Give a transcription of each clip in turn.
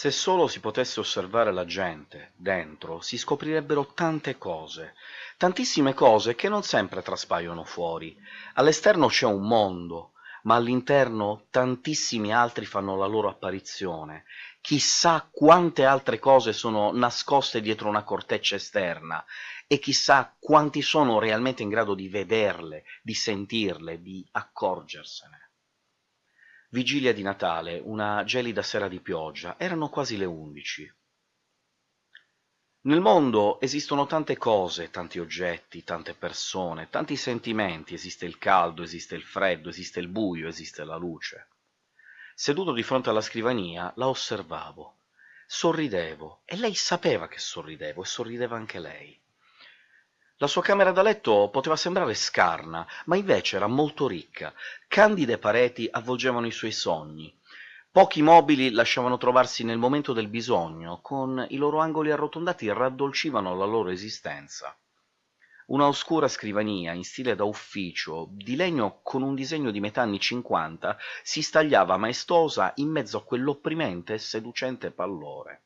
Se solo si potesse osservare la gente, dentro, si scoprirebbero tante cose, tantissime cose che non sempre traspaiono fuori. All'esterno c'è un mondo, ma all'interno tantissimi altri fanno la loro apparizione. Chissà quante altre cose sono nascoste dietro una corteccia esterna, e chissà quanti sono realmente in grado di vederle, di sentirle, di accorgersene. Vigilia di Natale, una gelida sera di pioggia, erano quasi le undici. Nel mondo esistono tante cose, tanti oggetti, tante persone, tanti sentimenti, esiste il caldo, esiste il freddo, esiste il buio, esiste la luce. Seduto di fronte alla scrivania, la osservavo. Sorridevo, e lei sapeva che sorridevo, e sorrideva anche lei. La sua camera da letto poteva sembrare scarna, ma invece era molto ricca. Candide pareti avvolgevano i suoi sogni. Pochi mobili lasciavano trovarsi nel momento del bisogno, con i loro angoli arrotondati raddolcivano la loro esistenza. Una oscura scrivania, in stile da ufficio, di legno con un disegno di metà anni cinquanta, si stagliava maestosa in mezzo a quell'opprimente e seducente pallore.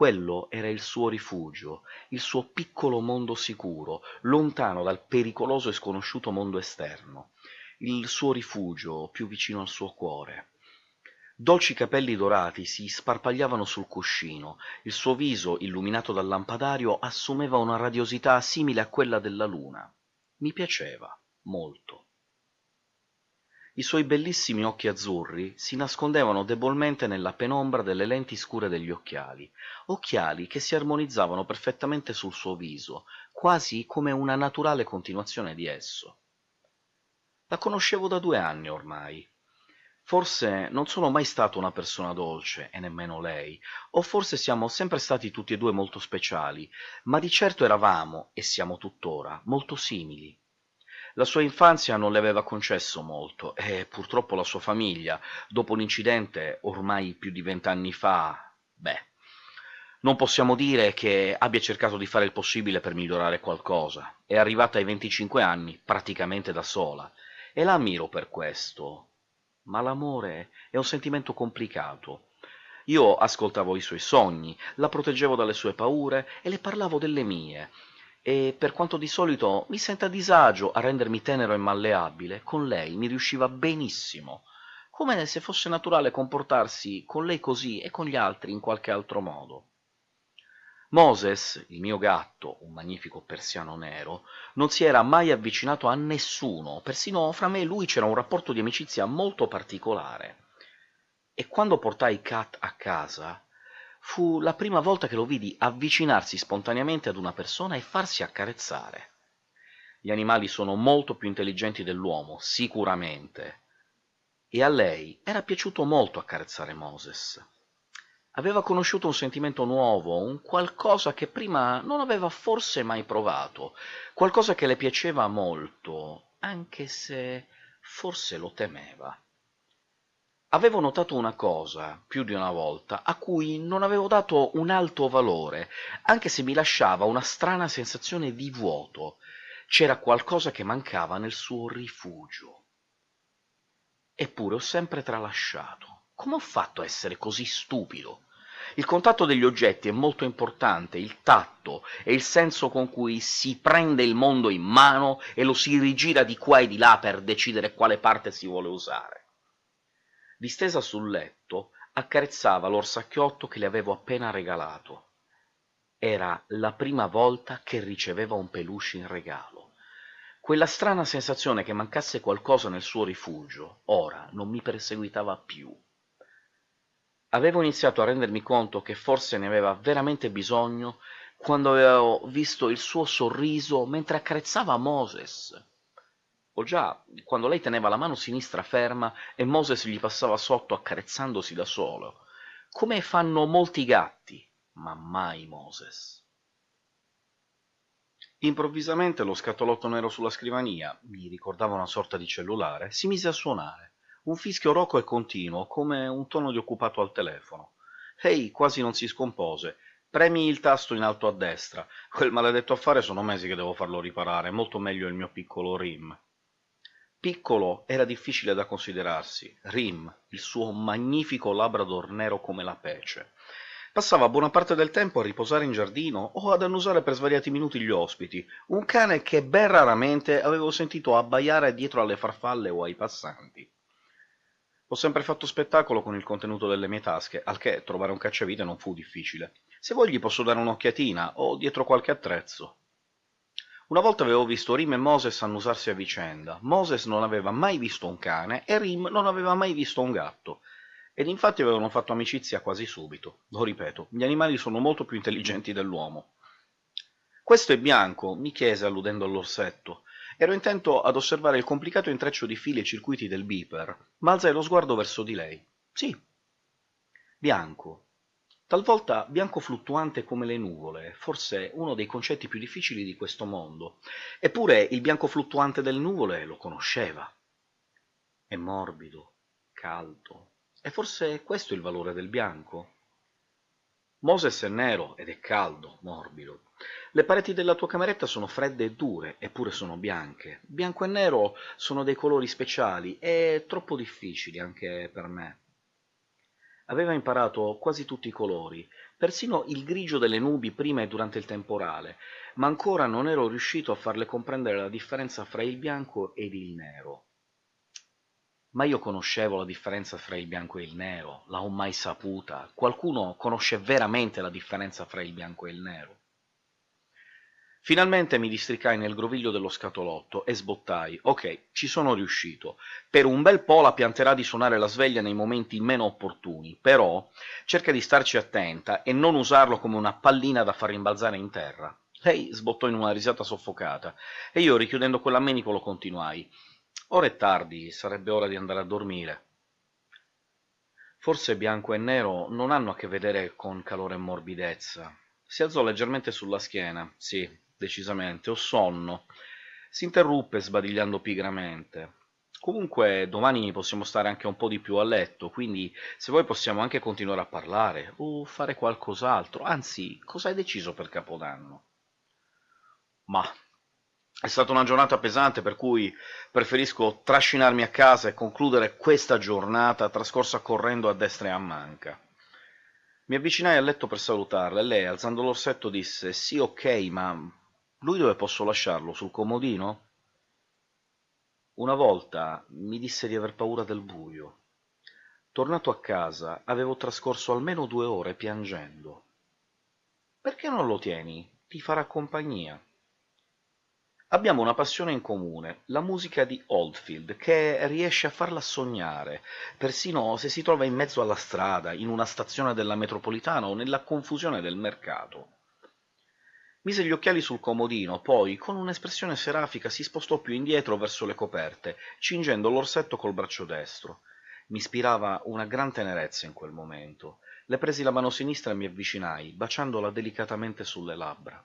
Quello era il suo rifugio, il suo piccolo mondo sicuro, lontano dal pericoloso e sconosciuto mondo esterno, il suo rifugio più vicino al suo cuore. Dolci capelli dorati si sparpagliavano sul cuscino, il suo viso, illuminato dal lampadario, assumeva una radiosità simile a quella della luna. Mi piaceva, molto. I suoi bellissimi occhi azzurri si nascondevano debolmente nella penombra delle lenti scure degli occhiali, occhiali che si armonizzavano perfettamente sul suo viso, quasi come una naturale continuazione di esso. La conoscevo da due anni ormai. Forse non sono mai stato una persona dolce, e nemmeno lei, o forse siamo sempre stati tutti e due molto speciali, ma di certo eravamo, e siamo tuttora, molto simili. La sua infanzia non le aveva concesso molto, e purtroppo la sua famiglia, dopo l'incidente ormai più di vent'anni fa, beh, non possiamo dire che abbia cercato di fare il possibile per migliorare qualcosa. È arrivata ai 25 anni praticamente da sola, e la ammiro per questo. Ma l'amore è un sentimento complicato. Io ascoltavo i suoi sogni, la proteggevo dalle sue paure e le parlavo delle mie, e per quanto di solito mi senta a disagio a rendermi tenero e malleabile, con lei mi riusciva benissimo, come se fosse naturale comportarsi con lei così e con gli altri in qualche altro modo. Moses, il mio gatto, un magnifico persiano nero, non si era mai avvicinato a nessuno, persino fra me e lui c'era un rapporto di amicizia molto particolare. E quando portai Kat a casa, Fu la prima volta che lo vidi avvicinarsi spontaneamente ad una persona e farsi accarezzare. Gli animali sono molto più intelligenti dell'uomo, sicuramente. E a lei era piaciuto molto accarezzare Moses. Aveva conosciuto un sentimento nuovo, un qualcosa che prima non aveva forse mai provato, qualcosa che le piaceva molto, anche se forse lo temeva. Avevo notato una cosa, più di una volta, a cui non avevo dato un alto valore, anche se mi lasciava una strana sensazione di vuoto. C'era qualcosa che mancava nel suo rifugio. Eppure ho sempre tralasciato. Come ho fatto a essere così stupido? Il contatto degli oggetti è molto importante, il tatto e il senso con cui si prende il mondo in mano e lo si rigira di qua e di là per decidere quale parte si vuole usare distesa sul letto accarezzava l'orsacchiotto che le avevo appena regalato. Era la prima volta che riceveva un peluche in regalo. Quella strana sensazione che mancasse qualcosa nel suo rifugio ora non mi perseguitava più. Avevo iniziato a rendermi conto che forse ne aveva veramente bisogno quando avevo visto il suo sorriso mentre accarezzava Moses o già quando lei teneva la mano sinistra ferma e Moses gli passava sotto accarezzandosi da solo, come fanno molti gatti, ma mai Moses. Improvvisamente lo scatolotto nero sulla scrivania, mi ricordava una sorta di cellulare, si mise a suonare, un fischio roco e continuo, come un tono di occupato al telefono. Ehi, quasi non si scompose. Premi il tasto in alto a destra. Quel maledetto affare sono mesi che devo farlo riparare, molto meglio il mio piccolo RIM. Piccolo era difficile da considerarsi, Rim, il suo magnifico labrador nero come la pece. Passava buona parte del tempo a riposare in giardino o ad annusare per svariati minuti gli ospiti, un cane che ben raramente avevo sentito abbaiare dietro alle farfalle o ai passanti. Ho sempre fatto spettacolo con il contenuto delle mie tasche, al che trovare un cacciavite non fu difficile. Se vuoi gli posso dare un'occhiatina, o dietro qualche attrezzo. Una volta avevo visto Rim e Moses annusarsi a vicenda. Moses non aveva mai visto un cane e Rim non aveva mai visto un gatto, ed infatti avevano fatto amicizia quasi subito. Lo ripeto, gli animali sono molto più intelligenti dell'uomo. Questo è bianco, mi chiese alludendo all'orsetto. Ero intento ad osservare il complicato intreccio di fili e circuiti del beeper, ma alzai lo sguardo verso di lei. Sì. Bianco. Talvolta bianco fluttuante come le nuvole, forse uno dei concetti più difficili di questo mondo. Eppure il bianco fluttuante delle nuvole lo conosceva. È morbido, caldo, e forse questo è il valore del bianco. Moses è nero ed è caldo, morbido. Le pareti della tua cameretta sono fredde e dure, eppure sono bianche. Bianco e nero sono dei colori speciali e troppo difficili anche per me. Aveva imparato quasi tutti i colori, persino il grigio delle nubi prima e durante il temporale, ma ancora non ero riuscito a farle comprendere la differenza fra il bianco ed il nero. Ma io conoscevo la differenza fra il bianco e il nero, l'ho mai saputa. Qualcuno conosce veramente la differenza fra il bianco e il nero? Finalmente mi districai nel groviglio dello scatolotto e sbottai. Ok, ci sono riuscito. Per un bel po' la pianterà di suonare la sveglia nei momenti meno opportuni, però cerca di starci attenta e non usarlo come una pallina da far rimbalzare in terra. Lei sbottò in una risata soffocata, e io, richiudendo quell'ammenicolo, continuai. Ora è tardi, sarebbe ora di andare a dormire. Forse bianco e nero non hanno a che vedere con calore e morbidezza. Si alzò leggermente sulla schiena. Sì, decisamente, ho sonno. Si interruppe sbadigliando pigramente. Comunque domani possiamo stare anche un po' di più a letto, quindi se vuoi possiamo anche continuare a parlare, o fare qualcos'altro. Anzi, cosa hai deciso per Capodanno? Ma è stata una giornata pesante, per cui preferisco trascinarmi a casa e concludere questa giornata trascorsa correndo a destra e a manca. Mi avvicinai al letto per salutarla e lei, alzando l'orsetto, disse «Sì, ok, ma lui dove posso lasciarlo? Sul comodino?» Una volta mi disse di aver paura del buio. Tornato a casa, avevo trascorso almeno due ore piangendo. «Perché non lo tieni? Ti farà compagnia». Abbiamo una passione in comune, la musica di Oldfield, che riesce a farla sognare, persino se si trova in mezzo alla strada, in una stazione della metropolitana o nella confusione del mercato. Mise gli occhiali sul comodino, poi, con un'espressione serafica, si spostò più indietro verso le coperte, cingendo l'orsetto col braccio destro. Mi ispirava una gran tenerezza in quel momento. Le presi la mano sinistra e mi avvicinai, baciandola delicatamente sulle labbra.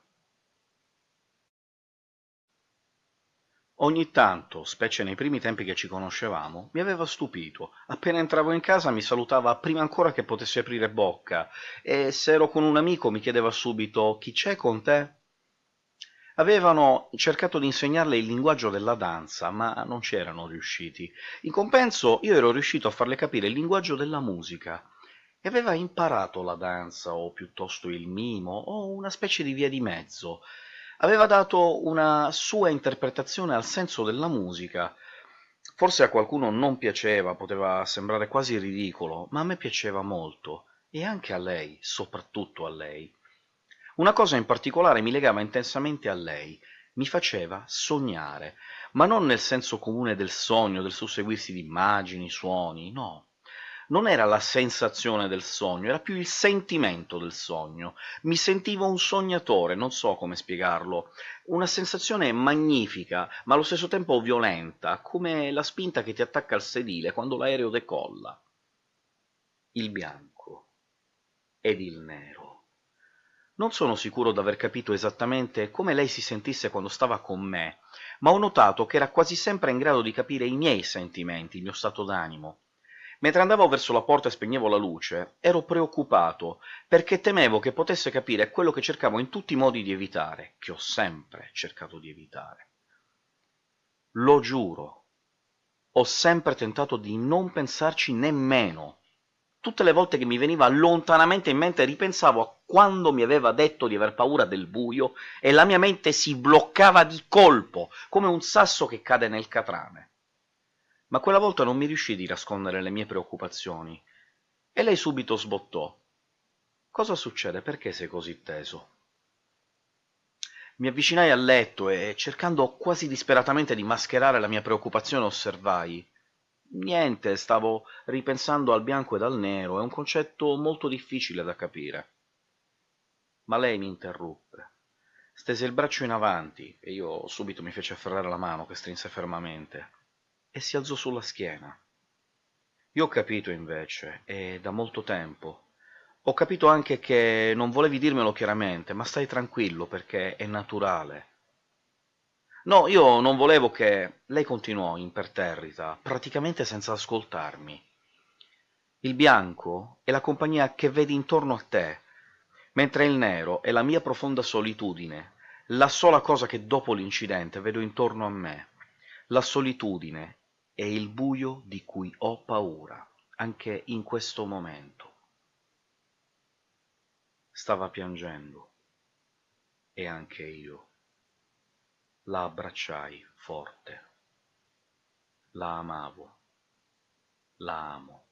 Ogni tanto, specie nei primi tempi che ci conoscevamo, mi aveva stupito. Appena entravo in casa mi salutava prima ancora che potessi aprire bocca, e se ero con un amico mi chiedeva subito «Chi c'è con te?» Avevano cercato di insegnarle il linguaggio della danza, ma non ci erano riusciti. In compenso io ero riuscito a farle capire il linguaggio della musica, e aveva imparato la danza, o piuttosto il mimo, o una specie di via di mezzo, aveva dato una sua interpretazione al senso della musica. Forse a qualcuno non piaceva, poteva sembrare quasi ridicolo, ma a me piaceva molto, e anche a lei, soprattutto a lei. Una cosa in particolare mi legava intensamente a lei, mi faceva sognare, ma non nel senso comune del sogno, del susseguirsi di immagini, suoni, no non era la sensazione del sogno, era più il sentimento del sogno. Mi sentivo un sognatore, non so come spiegarlo. Una sensazione magnifica, ma allo stesso tempo violenta, come la spinta che ti attacca al sedile quando l'aereo decolla. Il bianco ed il nero. Non sono sicuro d'aver capito esattamente come lei si sentisse quando stava con me, ma ho notato che era quasi sempre in grado di capire i miei sentimenti, il mio stato d'animo. Mentre andavo verso la porta e spegnevo la luce, ero preoccupato, perché temevo che potesse capire quello che cercavo in tutti i modi di evitare, che ho sempre cercato di evitare. Lo giuro, ho sempre tentato di non pensarci nemmeno. Tutte le volte che mi veniva lontanamente in mente ripensavo a quando mi aveva detto di aver paura del buio e la mia mente si bloccava di colpo, come un sasso che cade nel catrame. Ma quella volta non mi riuscì di nascondere le mie preoccupazioni, e lei subito sbottò. «Cosa succede? Perché sei così teso?» Mi avvicinai al letto e, cercando quasi disperatamente di mascherare la mia preoccupazione, osservai Niente, stavo ripensando al bianco ed al nero, è un concetto molto difficile da capire. Ma lei mi interruppe. Stese il braccio in avanti, e io subito mi feci afferrare la mano, che strinse fermamente, e si alzò sulla schiena. Io ho capito, invece, e da molto tempo. Ho capito anche che non volevi dirmelo chiaramente, ma stai tranquillo, perché è naturale. No, io non volevo che... Lei continuò imperterrita, praticamente senza ascoltarmi. Il bianco è la compagnia che vedi intorno a te, mentre il nero è la mia profonda solitudine, la sola cosa che dopo l'incidente vedo intorno a me. La solitudine è il buio di cui ho paura, anche in questo momento. Stava piangendo, e anche io. La abbracciai forte. La amavo. La amo.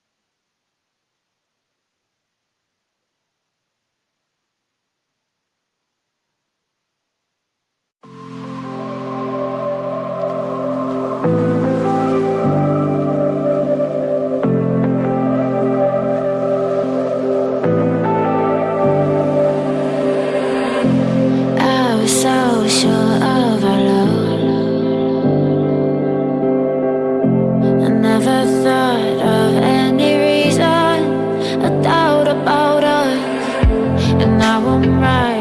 I won't ride.